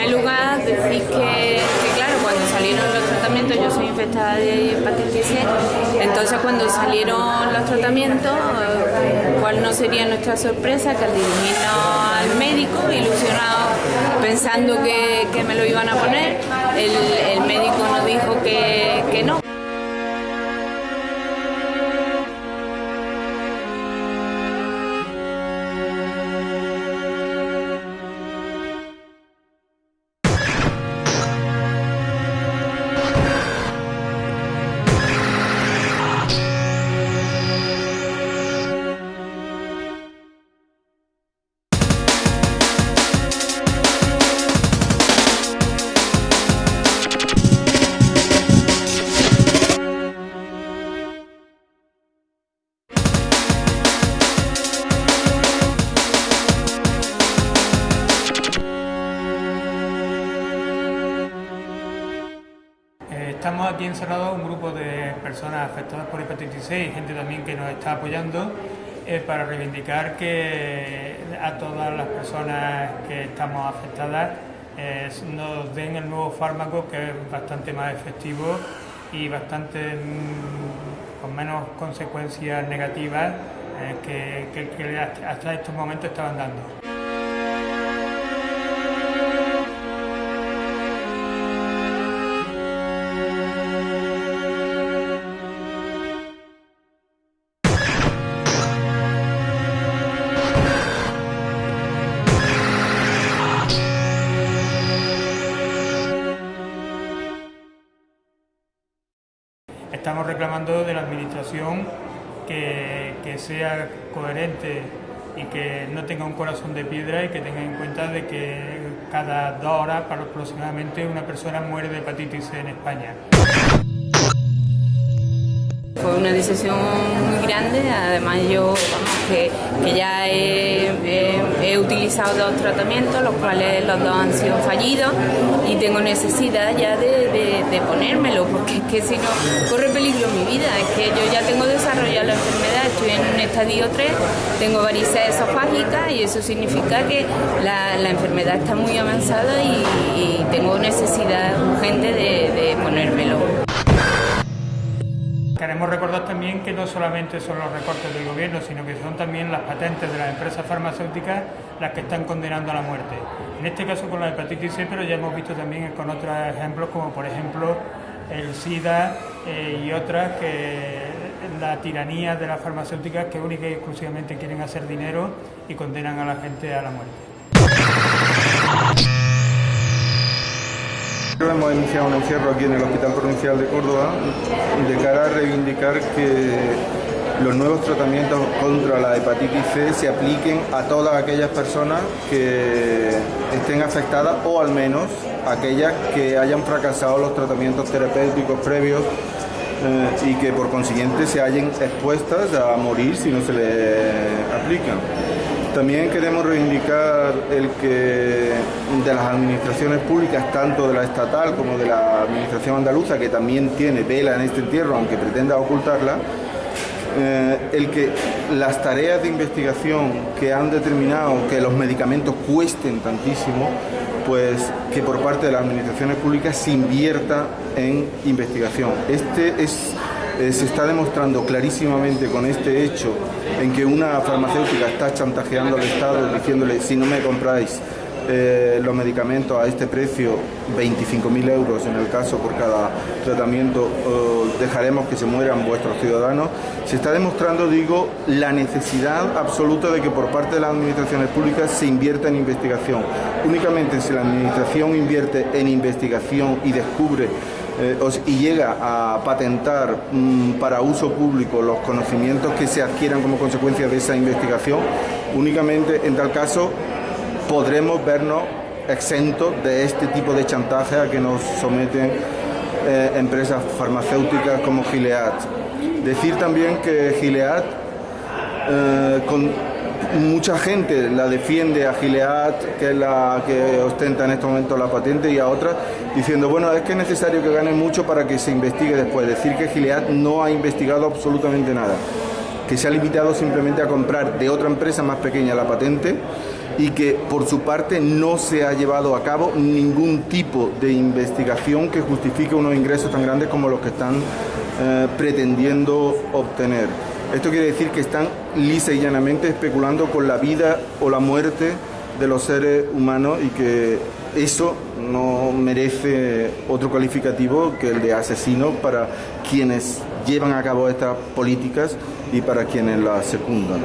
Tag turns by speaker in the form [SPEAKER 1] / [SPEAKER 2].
[SPEAKER 1] primer lugar, decir que, claro, cuando salieron los tratamientos, yo soy infectada de hepatitis C, entonces cuando salieron los tratamientos, cuál no sería nuestra sorpresa que al dirigirnos al médico, ilusionado, pensando que, me lo iban a poner, el, médico nos dijo que, que no.
[SPEAKER 2] Estamos aquí encerrados un grupo de personas afectadas por hepatitis C y gente también que nos está apoyando eh, para reivindicar que a todas las personas que estamos afectadas eh, nos den el nuevo fármaco que es bastante más efectivo y bastante mm, con menos consecuencias negativas eh, que hasta estos momentos estaban dando. Estamos reclamando de la Administración que, sea coherente y que no tenga un corazón de piedra y que tenga en cuenta de que cada dos horas aproximadamente una persona muere de hepatitis C en España.
[SPEAKER 1] Fue una decisión muy grande, además yo que, ya he, utilizado dos tratamientos, los cuales los dos han sido fallidos y tengo necesidad ya de, ponérmelo, porque es que si no corre peligro mi vida, es que yo ya tengo desarrollado la enfermedad, estoy en un estadio 3, tengo varices esofágicas y eso significa que la, enfermedad está muy avanzada y, tengo necesidad urgente de ponérmelo.
[SPEAKER 2] Queremos recordar también que no solamente son los recortes del gobierno, sino que son también las patentes de las empresas farmacéuticas las que están condenando a la muerte. En este caso con la hepatitis C, pero ya hemos visto también con otros ejemplos, como por ejemplo el SIDA eh, y otras que la tiranía de las farmacéuticas que única y exclusivamente quieren hacer dinero y condenan a la gente a la muerte.
[SPEAKER 3] Hemos iniciado un encierro aquí en el Hospital Provincial de Córdoba de cara a reivindicar que los nuevos tratamientos contra la hepatitis C se apliquen a todas aquellas personas que estén afectadas o al menos aquellas que hayan fracasado los tratamientos terapéuticos previos eh, y que por consiguiente se hayan expuestas a morir si no se les aplican. También queremos reivindicar el que de las administraciones públicas, tanto de la estatal como de la administración andaluza, que también tiene vela en este entierro, aunque pretenda ocultarla, eh, el que las tareas de investigación que han determinado que los medicamentos cuesten tantísimo, pues que por parte de las administraciones públicas se invierta en investigación. Este es eh, se está demostrando clarísimamente con este hecho en que una farmacéutica está chantajeando al Estado diciéndole si no me compráis eh, los medicamentos a este precio, 25.000 euros en el caso por cada tratamiento, dejaremos que se mueran vuestros ciudadanos. Se está demostrando, digo, la necesidad absoluta de que por parte de las administraciones públicas se invierta en investigación. Únicamente si la administración invierte en investigación y descubre eh, y llega a patentar mm, para uso público los conocimientos que se adquieran como consecuencia de esa investigación, únicamente en tal caso podremos vernos exentos de este tipo de chantaje a que nos someten eh, empresas farmacéuticas como Gilead. Decir también que Gilead eh, mucha gente la defiende a Gilead, que es la que ostenta en este momento la patente, y a otras diciendo, bueno, es que es necesario que gane mucho para que se investigue después. Decir que Gilead no ha investigado absolutamente nada, que se ha limitado simplemente a comprar de otra empresa más pequeña la patente y que por su parte no se ha llevado a cabo ningún tipo de investigación que justifique unos ingresos tan grandes como los que están eh, pretendiendo obtener. Esto quiere decir que están lisa y llanamente especulando con la vida o la muerte de los seres humanos y que eso no merece otro calificativo que el de asesino para quienes llevan a cabo estas políticas y para quienes las secundan.